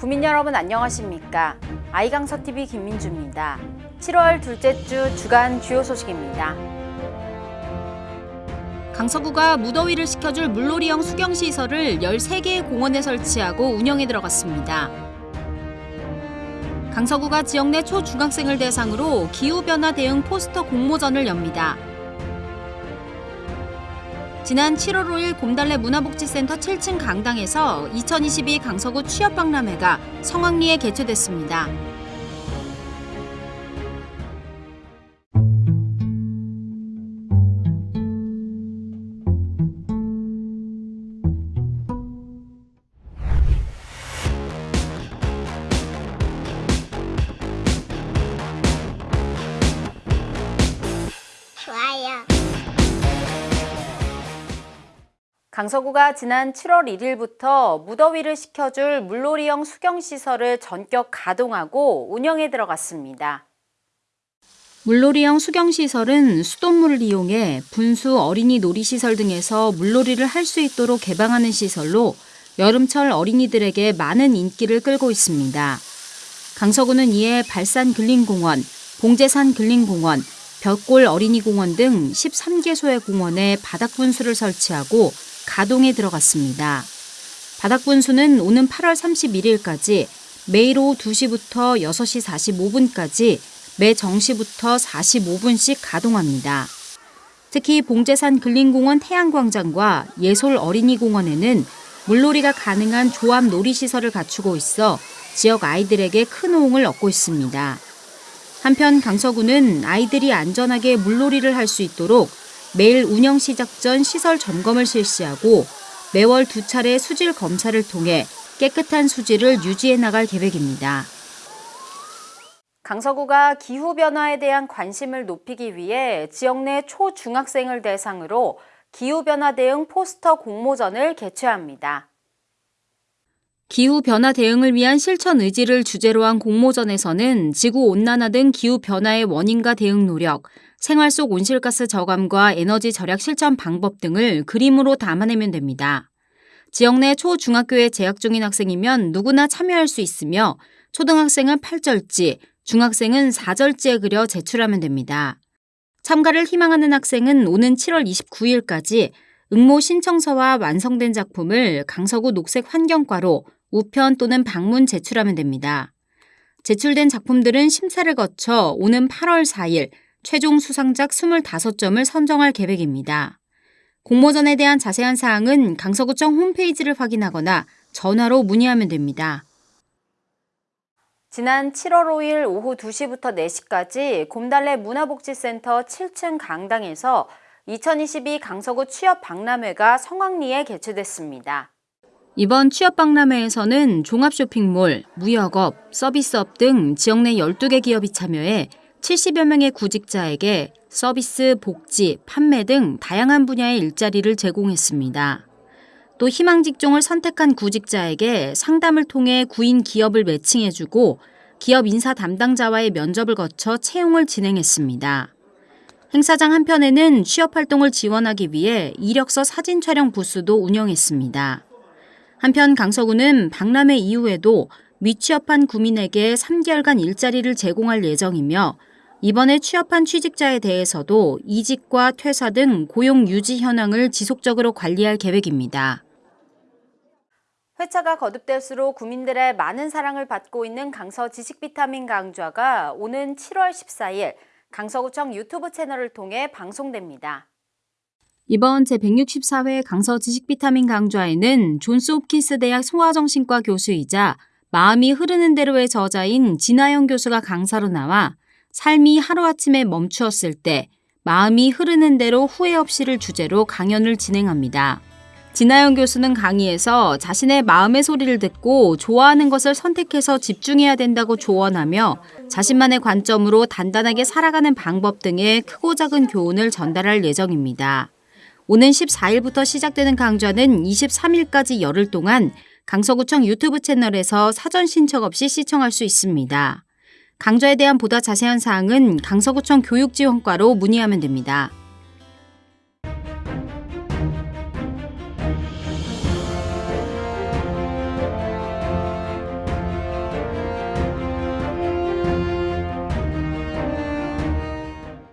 구민 여러분 안녕하십니까? 아이강서TV 김민주입니다. 7월 둘째 주 주간 주요 소식입니다. 강서구가 무더위를 식혀줄 물놀이형 수경시설을 13개의 공원에 설치하고 운영에 들어갔습니다. 강서구가 지역 내 초중학생을 대상으로 기후변화 대응 포스터 공모전을 엽니다. 지난 7월 5일 곰달래 문화복지센터 7층 강당에서 2022 강서구 취업박람회가 성황리에 개최됐습니다. 강서구가 지난 7월 1일부터 무더위를 식혀줄 물놀이형 수경시설을 전격 가동하고 운영에 들어갔습니다. 물놀이형 수경시설은 수돗물을 이용해 분수 어린이 놀이시설 등에서 물놀이를 할 수 있도록 개방하는 시설로 여름철 어린이들에게 많은 인기를 끌고 있습니다. 강서구는 이에 발산 근린공원, 봉제산 근린공원, 벽골 어린이공원 등 13개소의 공원에 바닥 분수를 설치하고 가동에 들어갔습니다. 바닥분수는 오는 8월 31일까지 매일 오후 2시부터 6시 45분까지 매 정시부터 45분씩 가동합니다. 특히 봉제산 근린공원 태양광장과 예솔 어린이공원에는 물놀이가 가능한 조합 놀이시설을 갖추고 있어 지역 아이들에게 큰 호응을 얻고 있습니다. 한편 강서구는 아이들이 안전하게 물놀이를 할 수 있도록 매일 운영 시작 전 시설 점검을 실시하고 매월 두 차례 수질 검사를 통해 깨끗한 수질을 유지해 나갈 계획입니다. 강서구가 기후변화에 대한 관심을 높이기 위해 지역 내 초중학생을 대상으로 기후변화 대응 포스터 공모전을 개최합니다. 기후변화 대응을 위한 실천 의지를 주제로 한 공모전에서는 지구온난화 등 기후변화의 원인과 대응 노력, 생활 속 온실가스 저감과 에너지 절약 실천 방법 등을 그림으로 담아내면 됩니다. 지역 내 초중학교에 재학 중인 학생이면 누구나 참여할 수 있으며 초등학생은 8절지, 중학생은 4절지에 그려 제출하면 됩니다. 참가를 희망하는 학생은 오는 7월 29일까지 응모 신청서와 완성된 작품을 강서구 녹색환경과로 우편 또는 방문 제출하면 됩니다. 제출된 작품들은 심사를 거쳐 오는 8월 4일 최종 수상작 25점을 선정할 계획입니다. 공모전에 대한 자세한 사항은 강서구청 홈페이지를 확인하거나 전화로 문의하면 됩니다. 지난 7월 5일 오후 2시부터 4시까지 곰달래 문화복지센터 7층 강당에서 2022 강서구 취업 박람회가 성황리에 개최됐습니다. 이번 취업 박람회에서는 종합쇼핑몰, 무역업, 서비스업 등 지역 내 12개 기업이 참여해 70여 명의 구직자에게 서비스, 복지, 판매 등 다양한 분야의 일자리를 제공했습니다. 또 희망 직종을 선택한 구직자에게 상담을 통해 구인 기업을 매칭해주고 기업 인사 담당자와의 면접을 거쳐 채용을 진행했습니다. 행사장 한편에는 취업 활동을 지원하기 위해 이력서 사진 촬영 부스도 운영했습니다. 한편 강서구는 박람회 이후에도 미취업한 구민에게 3개월간 일자리를 제공할 예정이며 이번에 취업한 취직자에 대해서도 이직과 퇴사 등 고용 유지 현황을 지속적으로 관리할 계획입니다. 회차가 거듭될수록 구민들의 많은 사랑을 받고 있는 강서 지식비타민 강좌가 오는 7월 14일 강서구청 유튜브 채널을 통해 방송됩니다. 이번 제164회 강서 지식비타민 강좌에는 존스 홉킨스 대학 소아정신과 교수이자 마음이 흐르는 대로의 저자인 진아영 교수가 강사로 나와 삶이 하루아침에 멈추었을 때 마음이 흐르는 대로 후회 없이를 주제로 강연을 진행합니다. 진아영 교수는 강의에서 자신의 마음의 소리를 듣고 좋아하는 것을 선택해서 집중해야 된다고 조언하며 자신만의 관점으로 단단하게 살아가는 방법 등의 크고 작은 교훈을 전달할 예정입니다. 오는 14일부터 시작되는 강좌는 23일까지 열흘 동안 강서구청 유튜브 채널에서 사전 신청 없이 시청할 수 있습니다. 강좌에 대한 보다 자세한 사항은 강서구청 교육지원과로 문의하면 됩니다.